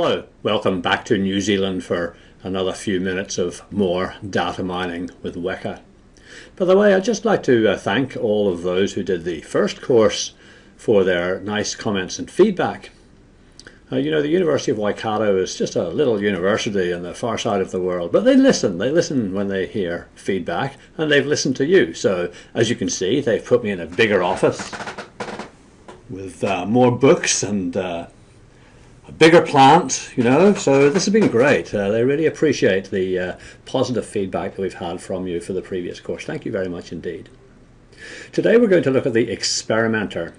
Hello, welcome back to New Zealand for another few minutes of more data mining with Weka. By the way, I'd just like to uh, thank all of those who did the first course for their nice comments and feedback. Uh, you know, the University of Waikato is just a little university on the far side of the world, but they listen. They listen when they hear feedback, and they've listened to you. So, as you can see, they've put me in a bigger office with uh, more books and uh, a bigger plant, you know, so this has been great. Uh, they really appreciate the uh, positive feedback that we've had from you for the previous course. Thank you very much indeed. Today we're going to look at the experimenter.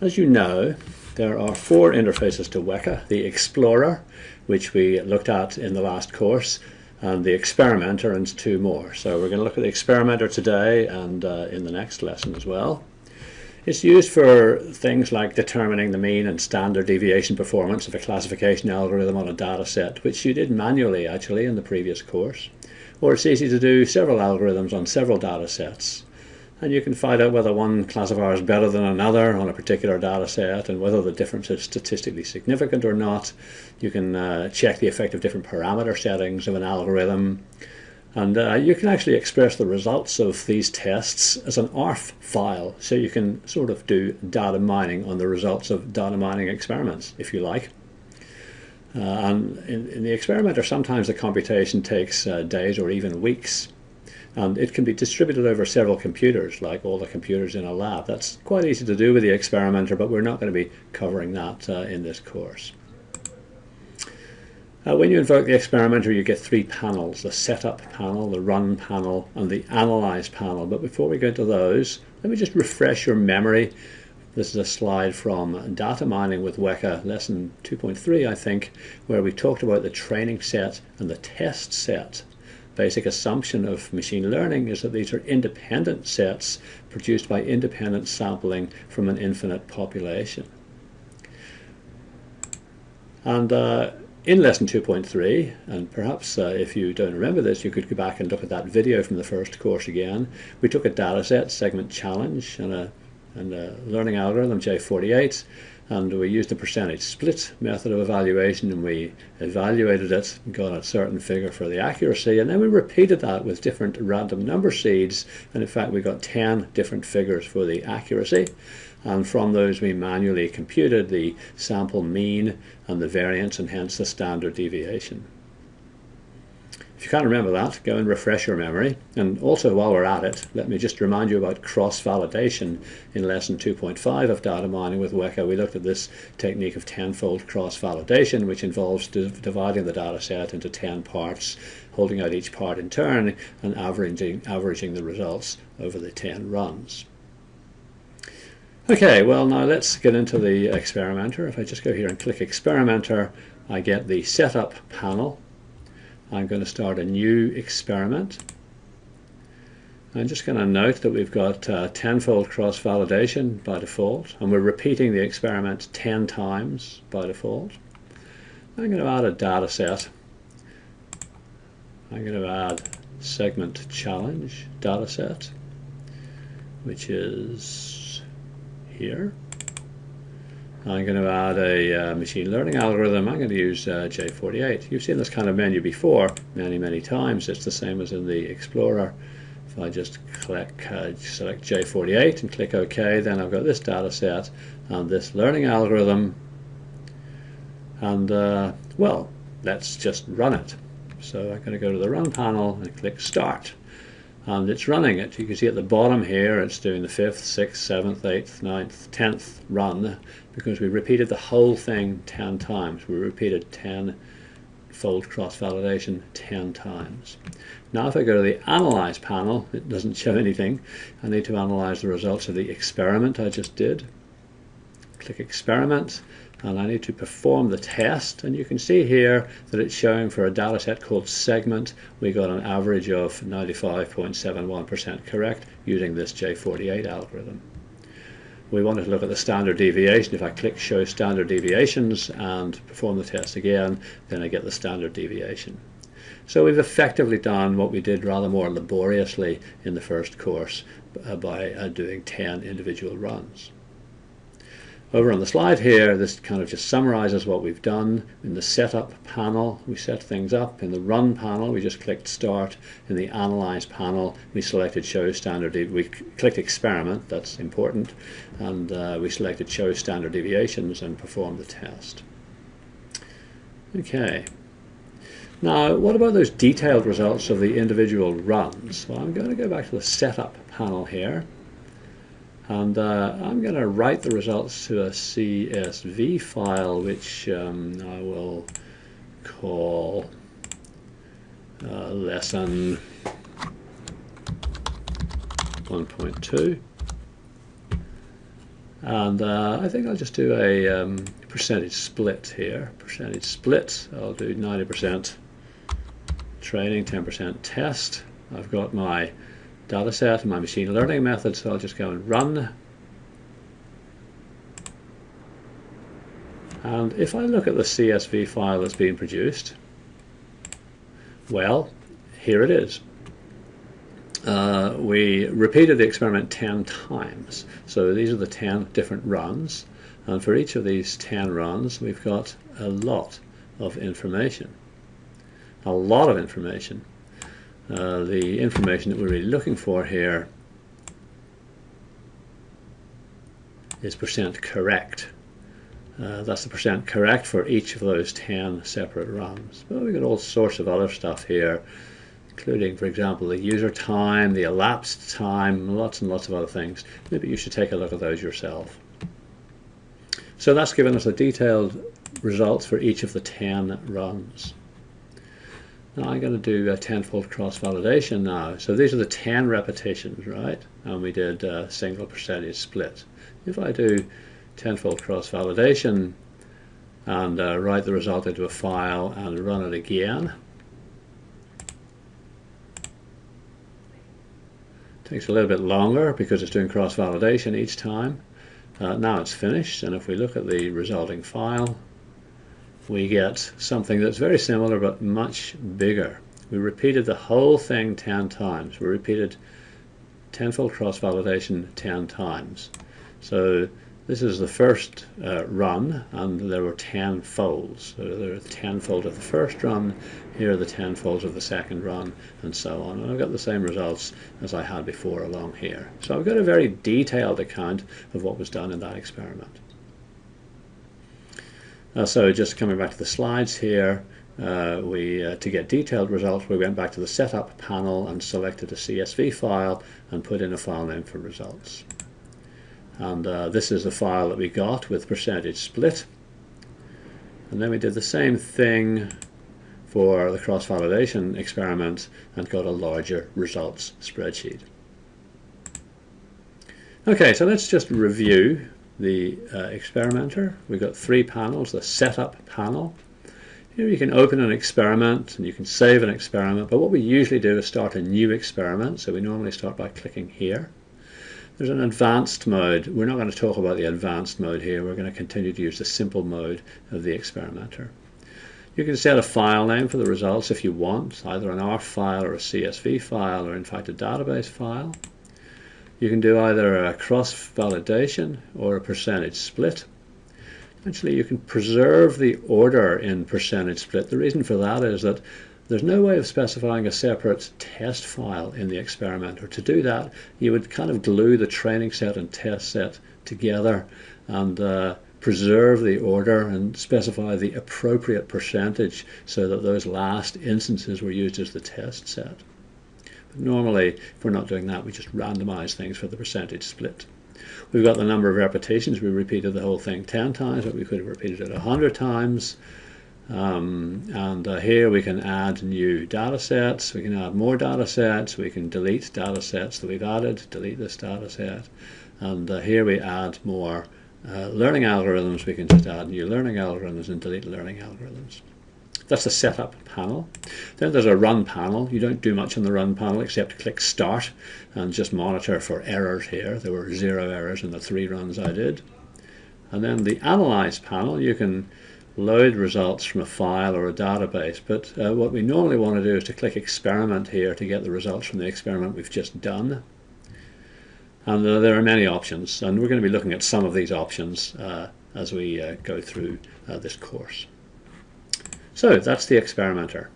As you know, there are four interfaces to Weka, the Explorer, which we looked at in the last course, and the Experimenter and two more. So we're going to look at the Experimenter today and uh, in the next lesson as well. It's used for things like determining the mean and standard deviation performance of a classification algorithm on a data set, which you did manually actually in the previous course. Or it's easy to do several algorithms on several data sets. And you can find out whether one classifier is better than another on a particular data set and whether the difference is statistically significant or not. You can uh, check the effect of different parameter settings of an algorithm. And uh, you can actually express the results of these tests as an ARFF file. So you can sort of do data mining on the results of data mining experiments, if you like. Uh, and in, in, the experimenter, sometimes the computation takes uh, days or even weeks. And it can be distributed over several computers, like all the computers in a lab. That's quite easy to do with the experimenter, but we're not going to be covering that uh, in this course. Uh, when you invoke the experimenter, you get three panels, the setup panel, the run panel, and the analyze panel. But before we go into those, let me just refresh your memory. This is a slide from Data Mining with Weka, lesson 2.3, I think, where we talked about the training set and the test set. Basic assumption of machine learning is that these are independent sets produced by independent sampling from an infinite population. And uh, in lesson 2.3, and perhaps uh, if you don't remember this, you could go back and look at that video from the first course again. We took a dataset, segment challenge, and a, and a learning algorithm, J48, and we used a percentage split method of evaluation, and we evaluated it, got a certain figure for the accuracy, and then we repeated that with different random number seeds, and in fact we got 10 different figures for the accuracy and from those we manually computed the sample mean and the variance and hence the standard deviation. If you can't remember that, go and refresh your memory. And also while we're at it, let me just remind you about cross-validation. In lesson 2.5 of data mining with Weka, we looked at this technique of tenfold cross-validation, which involves dividing the data set into 10 parts, holding out each part in turn, and averaging, averaging the results over the 10 runs. Okay, well now let's get into the experimenter. If I just go here and click experimenter, I get the setup panel. I'm going to start a new experiment. I'm just going to note that we've got uh, tenfold cross-validation by default, and we're repeating the experiment 10 times by default. I'm going to add a data set. I'm going to add segment challenge data set, which is here. I'm going to add a uh, machine learning algorithm. I'm going to use uh, J48. You've seen this kind of menu before many, many times. It's the same as in the Explorer. If I just click, uh, select J48 and click OK, then I've got this data set and this learning algorithm. And, uh, well, let's just run it. So I'm going to go to the Run panel and click Start Um, and it's running it. You can see at the bottom here it's doing the 5th, 6th, 7th, 8th, 9th, 10th run because we repeated the whole thing 10 times. We repeated 10 fold cross-validation 10 times. Now if I go to the Analyze panel, it doesn't show anything. I need to analyze the results of the experiment I just did. Click Experiment and I need to perform the test and you can see here that it's showing for a data set called segment we got an average of 95.71% correct using this J48 algorithm. We wanted to look at the standard deviation. If I click show standard deviations and perform the test again then I get the standard deviation. So we've effectively done what we did rather more laboriously in the first course uh, by uh, doing 10 individual runs. Over on the slide here, this kind of just summarizes what we've done. In the setup panel, we set things up. In the run panel, we just clicked start. In the analyze panel, we selected show standard, we clicked experiment, that's important, and uh, we selected show standard deviations and performed the test. Okay. Now, what about those detailed results of the individual runs? Well, I'm going to go back to the setup panel here. And uh, I'm going to write the results to a CSV file, which um, I will call uh, lesson 1.2. And uh, I think I'll just do a um, percentage split here. Percentage split, I'll do 90% training, 10% test. I've got my data set and my machine learning method, so I'll just go and run. And if I look at the CSV file that's being produced, well, here it is. Uh, we repeated the experiment 10 times. So these are the 10 different runs. And for each of these 10 runs, we've got a lot of information. A lot of information. Uh, the information that we're really looking for here is percent correct. Uh, that's the percent correct for each of those 10 separate runs. But we've got all sorts of other stuff here, including, for example, the user time, the elapsed time, lots and lots of other things. Maybe you should take a look at those yourself. So that's given us the detailed results for each of the 10 runs. Now I'm going to do a tenfold cross-validation now. So these are the 10 repetitions, right? And we did a single percentage split. If I do tenfold cross-validation and uh, write the result into a file and run it again, takes a little bit longer because it's doing cross-validation each time. Uh, now it's finished, and if we look at the resulting file, we get something that's very similar but much bigger. We repeated the whole thing 10 times. We repeated tenfold cross-validation 10 times. So this is the first uh, run, and there were 10 folds. So there are 10 fold of the first run, here are the 10 folds of the second run, and so on. And I've got the same results as I had before along here. So I've got a very detailed account of what was done in that experiment. Uh, so just coming back to the slides here, uh, we uh, to get detailed results, we went back to the setup panel and selected a CSV file and put in a file name for results. And uh, this is the file that we got with percentage split. And then we did the same thing for the cross-validation experiment and got a larger results spreadsheet. Okay, so let's just review the uh, experimenter. We've got three panels, the setup panel. Here you can open an experiment and you can save an experiment, but what we usually do is start a new experiment, so we normally start by clicking here. There's an advanced mode. We're not going to talk about the advanced mode here. We're going to continue to use the simple mode of the experimenter. You can set a file name for the results if you want, either an ARFF file or a CSV file or in fact a database file. You can do either a cross-validation or a percentage split. Actually, you can preserve the order in percentage split. The reason for that is that there's no way of specifying a separate test file in the experimenter. To do that, you would kind of glue the training set and test set together and uh, preserve the order and specify the appropriate percentage so that those last instances were used as the test set. Normally, if we're not doing that, we just randomize things for the percentage split. We've got the number of repetitions. We repeated the whole thing 10 times, but we could have repeated it 100 times. Um, and uh, here we can add new data sets. We can add more data sets. We can delete data sets that we've added, delete this data set. And uh, here we add more uh, learning algorithms. We can just add new learning algorithms and delete learning algorithms. That's the setup panel. Then there's a run panel. You don't do much on the run panel except click start and just monitor for errors here. There were zero errors in the three runs I did. And then the analyze panel, you can load results from a file or a database. But uh, what we normally want to do is to click experiment here to get the results from the experiment we've just done. And uh, there are many options, and we're going to be looking at some of these options uh, as we uh, go through uh, this course. So that's the experimenter.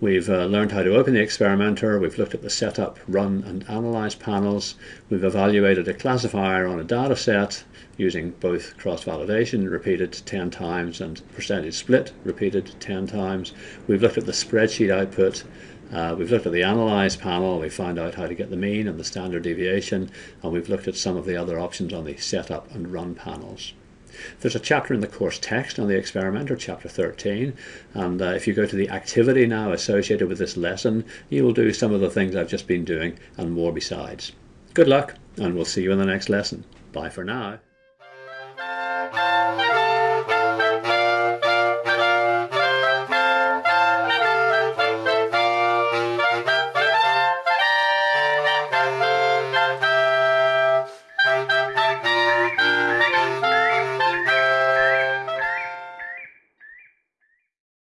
We've uh, learned how to open the experimenter, we've looked at the setup, run and analyze panels, we've evaluated a classifier on a data set using both cross-validation repeated 10 times and percentage split repeated 10 times. We've looked at the spreadsheet output, uh, we've looked at the analyze panel, we found out how to get the mean and the standard deviation, and we've looked at some of the other options on the setup and run panels. There's a chapter in the course text on the experimenter, chapter 13, and uh, if you go to the activity now associated with this lesson, you will do some of the things I've just been doing and more besides. Good luck, and we'll see you in the next lesson. Bye for now.